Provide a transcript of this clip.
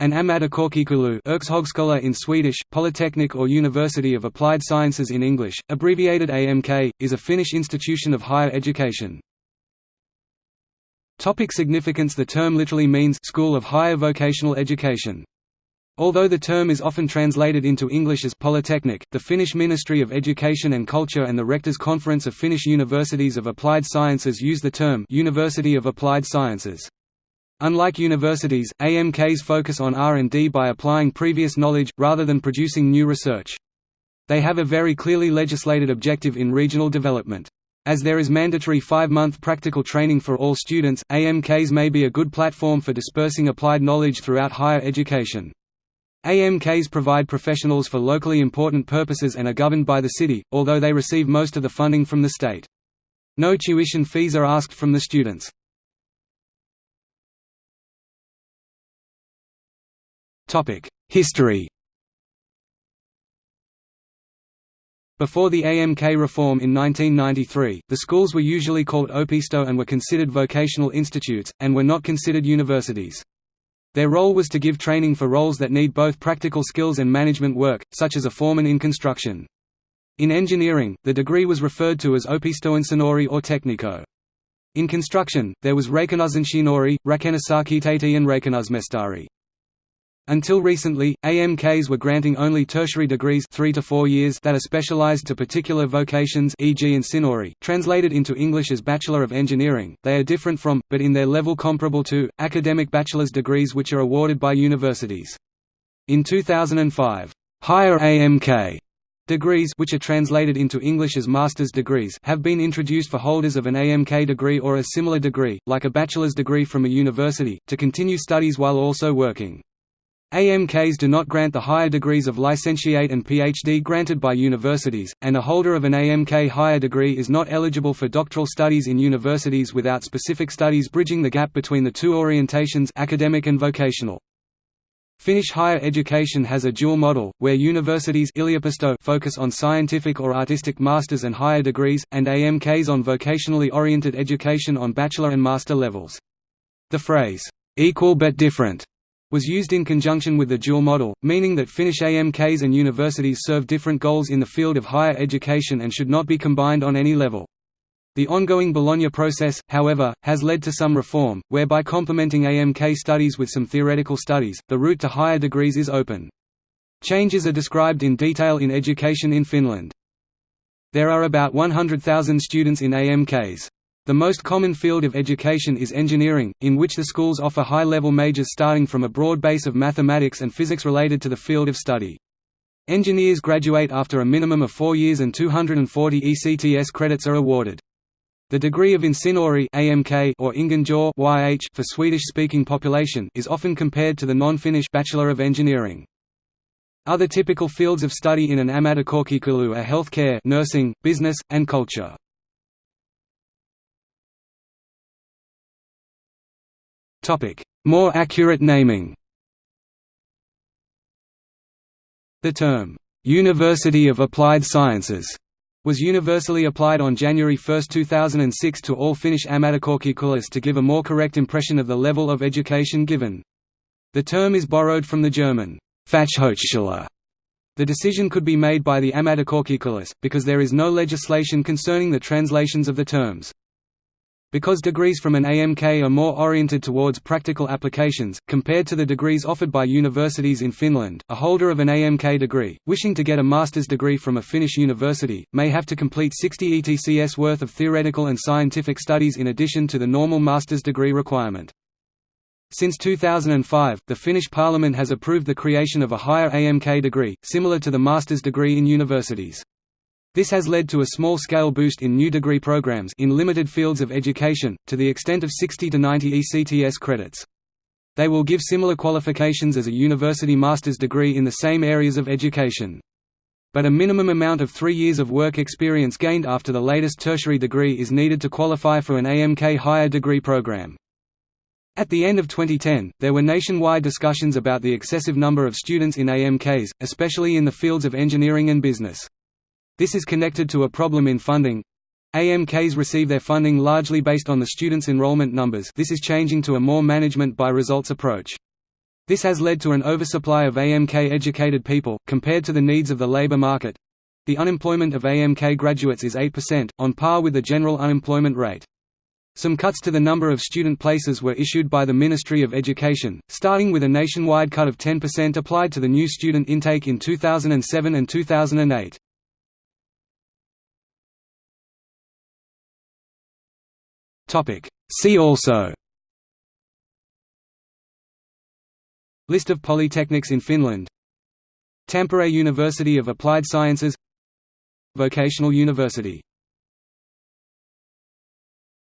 An Ammattikorkeakoulu Yrkeshögskola in Swedish, Polytechnic or University of Applied Sciences in English, abbreviated AMK, is a Finnish institution of higher education. Topic significance The term literally means «school of higher vocational education». Although the term is often translated into English as Polytechnic, the Finnish Ministry of Education and Culture and the Rectors' Conference of Finnish Universities of Applied Sciences use the term University of Applied Sciences. Unlike universities, AMKs focus on R&D by applying previous knowledge, rather than producing new research. They have a very clearly legislated objective in regional development. As there is mandatory five-month practical training for all students, AMKs may be a good platform for dispersing applied knowledge throughout higher education. AMKs provide professionals for locally important purposes and are governed by the city, although they receive most of the funding from the state. No tuition fees are asked from the students. History Before the AMK reform in 1993, the schools were usually called Opisto and were considered vocational institutes, and were not considered universities. Their role was to give training for roles that need both practical skills and management work, such as a foreman in construction. In engineering, the degree was referred to as Opistoinsinööri or Teknikko. In construction, there was Rakennusinsinööri, Rakennusarkkitehti and Rakennusmestari. Until recently, AMKs were granting only tertiary degrees 3 to 4 years that are specialized to particular vocations e.g. Insinööri, translated into English as Bachelor of Engineering. They are different from, but in their level comparable to, academic bachelor's degrees which are awarded by universities. In 2005, higher AMK degrees which are translated into English as master's degrees have been introduced for holders of an AMK degree or a similar degree, like a bachelor's degree from a university, to continue studies while also working. AMKs do not grant the higher degrees of licentiate and PhD granted by universities, and a holder of an AMK higher degree is not eligible for doctoral studies in universities without specific studies bridging the gap between the two orientations academic and vocational. Finnish higher education has a dual model, where universities focus on scientific or artistic masters and higher degrees, and AMKs on vocationally oriented education on bachelor and master levels. The phrase, "'equal but different' was used in conjunction with the dual model, meaning that Finnish AMKs and universities serve different goals in the field of higher education and should not be combined on any level. The ongoing Bologna process, however, has led to some reform, whereby complementing AMK studies with some theoretical studies, the route to higher degrees is open. Changes are described in detail in Education in Finland. There are about 100,000 students in AMKs. The most common field of education is engineering, in which the schools offer high-level majors starting from a broad base of mathematics and physics related to the field of study. Engineers graduate after a minimum of four years and 240 ECTS credits are awarded. The degree of insinööri AMK or Ingenjör YH for Swedish-speaking population is often compared to the non-Finnish Bachelor of Engineering. Other typical fields of study in an ammattikorkeakoulu are healthcare, nursing, business, and culture. More accurate naming The term, "'University of Applied Sciences' was universally applied on January 1, 2006 to all Finnish ammattikorkeakoulut to give a more correct impression of the level of education given. The term is borrowed from the German Fachhochschule. The decision could be made by the ammattikorkeakoulut, because there is no legislation concerning the translations of the terms. Because degrees from an AMK are more oriented towards practical applications, compared to the degrees offered by universities in Finland, a holder of an AMK degree, wishing to get a master's degree from a Finnish university, may have to complete 60 ETCS worth of theoretical and scientific studies in addition to the normal master's degree requirement. Since 2005, the Finnish parliament has approved the creation of a higher AMK degree, similar to the master's degree in universities. This has led to a small-scale boost in new degree programs in limited fields of education, to the extent of 60 to 90 ECTS credits. They will give similar qualifications as a university master's degree in the same areas of education. But a minimum amount of three years of work experience gained after the latest tertiary degree is needed to qualify for an AMK higher degree program. At the end of 2010, there were nationwide discussions about the excessive number of students in AMKs, especially in the fields of engineering and business. This is connected to a problem in funding. AMKs receive their funding largely based on the students' enrollment numbers this is changing to a more management by results approach. This has led to an oversupply of AMK-educated people, compared to the needs of the labor market. The unemployment of AMK graduates is 8%, on par with the general unemployment rate. Some cuts to the number of student places were issued by the Ministry of Education, starting with a nationwide cut of 10% applied to the new student intake in 2007 and 2008. See also. List of polytechnics in Finland. Tampere University of Applied Sciences. Vocational University